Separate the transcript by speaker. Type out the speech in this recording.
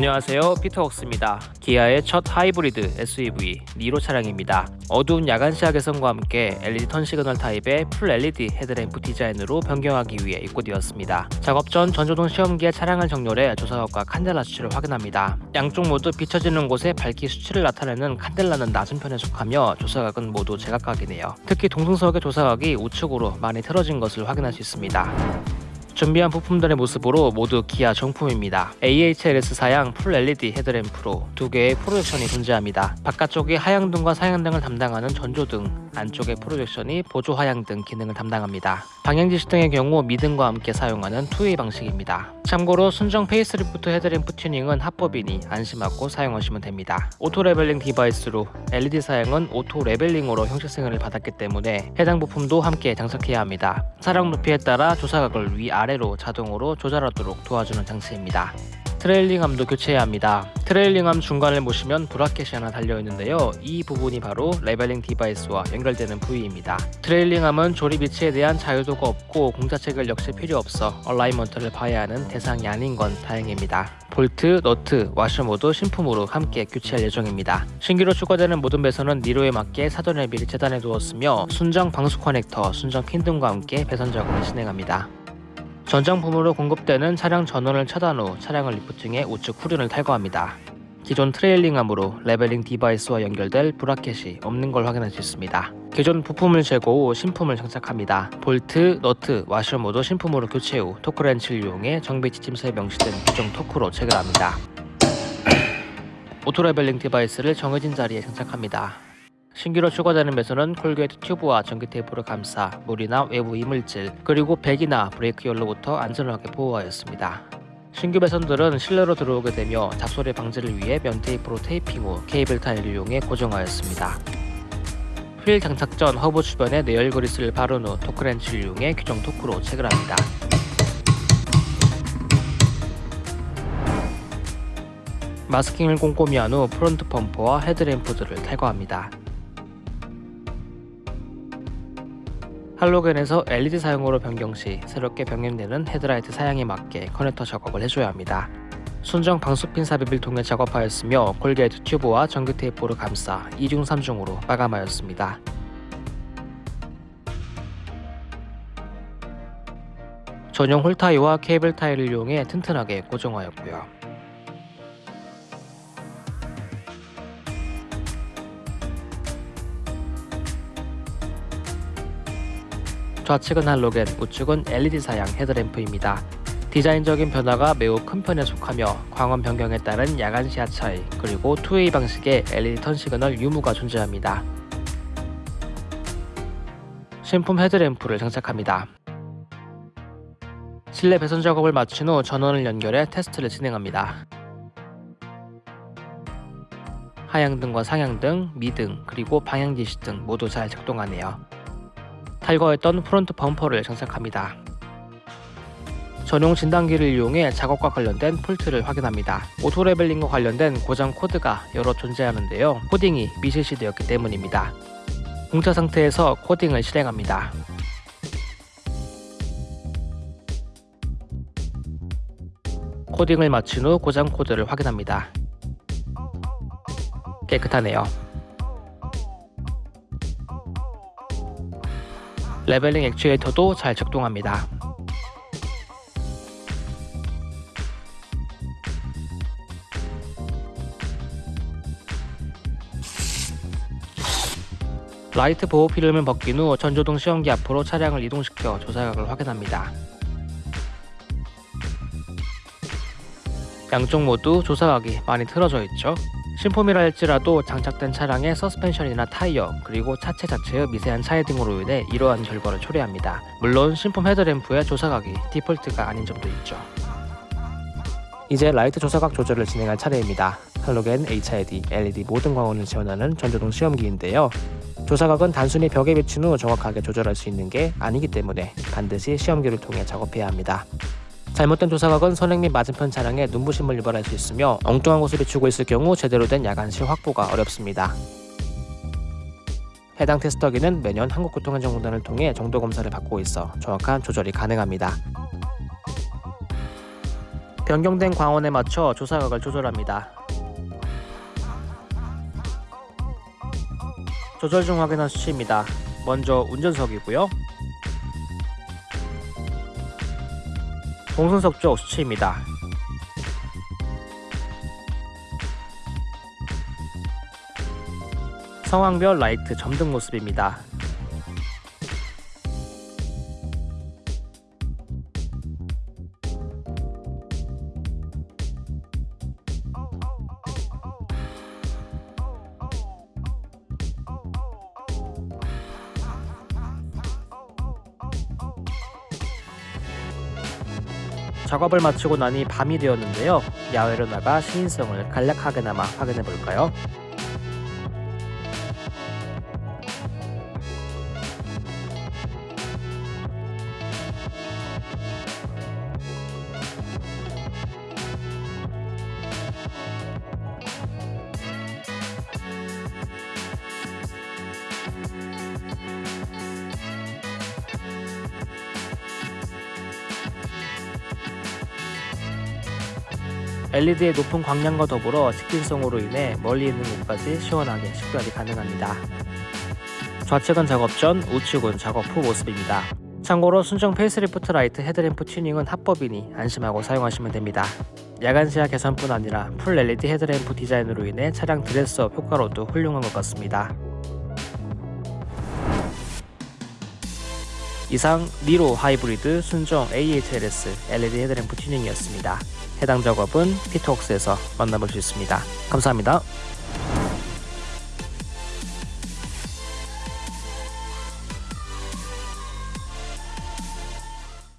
Speaker 1: 안녕하세요. 피터웍스입니다. 기아의 첫 하이브리드 SUV 니로 차량입니다. 어두운 야간 시야 개선과 함께 LED turn signal 타입의 full LED 헤드램프 디자인으로 변경하기 위해 입고되었습니다. 작업 전 전조등 시험기에 차량을 정렬해 조사각과 칸델라 수치를 확인합니다. 양쪽 모두 비춰지는 곳에 밝기 수치를 나타내는 칸델라는 낮은 편에 속하며 조사각은 모두 제각각이네요. 특히 동승석의 조사각이 우측으로 많이 틀어진 것을 확인할 수 있습니다 준비한 부품들의 모습으로 모두 기아 정품입니다. AHLS 사양 full LED 헤드램프로 두 개의 프로젝션이 존재합니다. 바깥쪽이 하향등과 상향등을 담당하는 전조등, 안쪽의 프로젝션이 보조 하향등 기능을 담당합니다. 방향지시 등의 경우 미등과 함께 사용하는 2way 방식입니다. 참고로 순정 페이스리프트 헤드램프 튜닝은 합법이니 안심하고 사용하시면 됩니다. auto leveling device로 LED 사양은 auto leveling으로 형식 승인을 받았기 때문에 해당 부품도 함께 장착해야 합니다. 차량 높이에 따라 조사각을 위 아래로 자동으로 조절하도록 도와주는 장치입니다. trailing arm도 교체해야 합니다. trailing arm 중간을 보시면 bracket이 하나 달려있는데요. 이 부분이 바로 leveling device와 연결되는 부위입니다. trailing arm은 조립 위치에 대한 자유도가 없고 공차 체결 역시 필요 없어 alignment를 봐야 하는 대상이 아닌 건 다행입니다. 볼트, 너트, 와셔 모두 신품으로 함께 교체할 예정입니다. 신규로 추가되는 모든 배선은 니로에 맞게 사전에 미리 재단해 두었으며 순정 방수 커넥터, 순정 핀 등과 함께 배선 작업을 진행합니다. 전장품으로 공급되는 차량 전원을 차단 후 차량을 리프팅해 우측 후륜을 탈거합니다. 기존 trailing arm으로 leveling device와 연결될 bracket이 없는 걸 확인할 수 있습니다. 기존 부품을 제거 후 신품을 장착합니다. 볼트, 너트, 와셔 모두 신품으로 교체 후 토크렌치를 이용해 정비 지침서에 명시된 규정 토크로 체결합니다. auto leveling device를 정해진 자리에 장착합니다. 신규로 추가되는 배선은 corrugate 튜브와 전기 테이프를 감싸 물이나 외부 이물질 그리고 배기나 브레이크 열로부터 안전하게 보호하였습니다. 신규 배선들은 실내로 들어오게 되며 잡소리 방지를 위해 면 테이프로 테이핑 후 cable tie를 이용해 고정하였습니다. 휠 장착 전 허브 주변에 내열 그리스를 바른 후 토크렌치를 이용해 규정 토크로 체결합니다. 마스킹을 꼼꼼히 한 후 front 범퍼와 헤드램프들을 탈거합니다. 할로겐에서 LED 사양으로 변경 시 새롭게 변경되는 헤드라이트 사양에 맞게 커넥터 작업을 해줘야 합니다. 순정 방수핀 삽입을 통해 작업하였으며 콜게이트 튜브와 전기 테이프로 감싸 2중 3중으로 마감하였습니다. 전용 홀타이와 케이블 타이를 이용해 튼튼하게 고정하였고요. 좌측은 할로겐, 우측은 LED 사양 헤드램프입니다. 디자인적인 변화가 매우 큰 편에 속하며 광원 변경에 따른 야간 시야 차이 그리고 two way 방식의 LED turn signal 유무가 존재합니다. 신품 헤드램프를 장착합니다. 실내 배선 작업을 마친 후 전원을 연결해 테스트를 진행합니다. 하향등과 상향등, 미등, 그리고 방향지시 등 모두 잘 작동하네요. 탈거했던 front 범퍼를 장착합니다. 전용 진단기를 이용해 작업과 관련된 fault를 확인합니다. auto leveling과 관련된 고장 코드가 여러 존재하는데요. 코딩이 미실시되었기 때문입니다. 공차 상태에서 코딩을 실행합니다. 코딩을 마친 후 고장 코드를 확인합니다. 깨끗하네요. leveling 액추에이터도 잘 작동합니다. 라이트 보호 필름을 벗긴 후 전조등 시험기 앞으로 차량을 이동시켜 조사각을 확인합니다. 양쪽 모두 조사각이 많이 틀어져 있죠. 신품이라 할지라도 장착된 차량의 서스펜션이나 타이어 그리고 차체 자체의 미세한 차이 등으로 인해 이러한 결과를 초래합니다. 물론 신품 헤드램프의 조사각이 디폴트가 아닌 점도 있죠. 이제 라이트 조사각 조절을 진행할 차례입니다. 할로겐, HID, LED 모든 광원을 지원하는 전조등 시험기인데요. 조사각은 단순히 벽에 비춘 후 정확하게 조절할 수 있는 게 아니기 때문에 반드시 시험기를 통해 작업해야 합니다. 잘못된 조사각은 선행 및 맞은편 차량에 눈부심을 유발할 수 있으며 엉뚱한 곳을 비추고 있을 경우 제대로 된 야간시 확보가 어렵습니다. 해당 테스터기는 매년 한국교통안전공단을 통해 정도 검사를 받고 있어 정확한 조절이 가능합니다. 변경된 광원에 맞춰 조사각을 조절합니다. 조절 중 확인한 수치입니다. 먼저 운전석이고요. 쪽 수치입니다. 상황별 라이트 점등 모습입니다. 작업을 마치고 나니 밤이 되었는데요. 야외로 나가 시인성을 간략하게나마 확인해 볼까요? LED의 높은 광량과 더불어 직진성으로 인해 멀리 있는 곳까지 시원하게 식별이 가능합니다. 좌측은 작업 전, 우측은 작업 후 모습입니다. 참고로 순정 페이스리프트 라이트 헤드램프 튜닝은 합법이니 안심하고 사용하시면 됩니다. 야간 시야 개선뿐 아니라 full LED 헤드램프 디자인으로 인해 차량 dress up 효과로도 훌륭한 것 같습니다. 이상 니로 하이브리드 순정 AHLS LED 헤드램프 튜닝이었습니다. 해당 작업은 피트웍스에서 만나볼 수 있습니다. 감사합니다.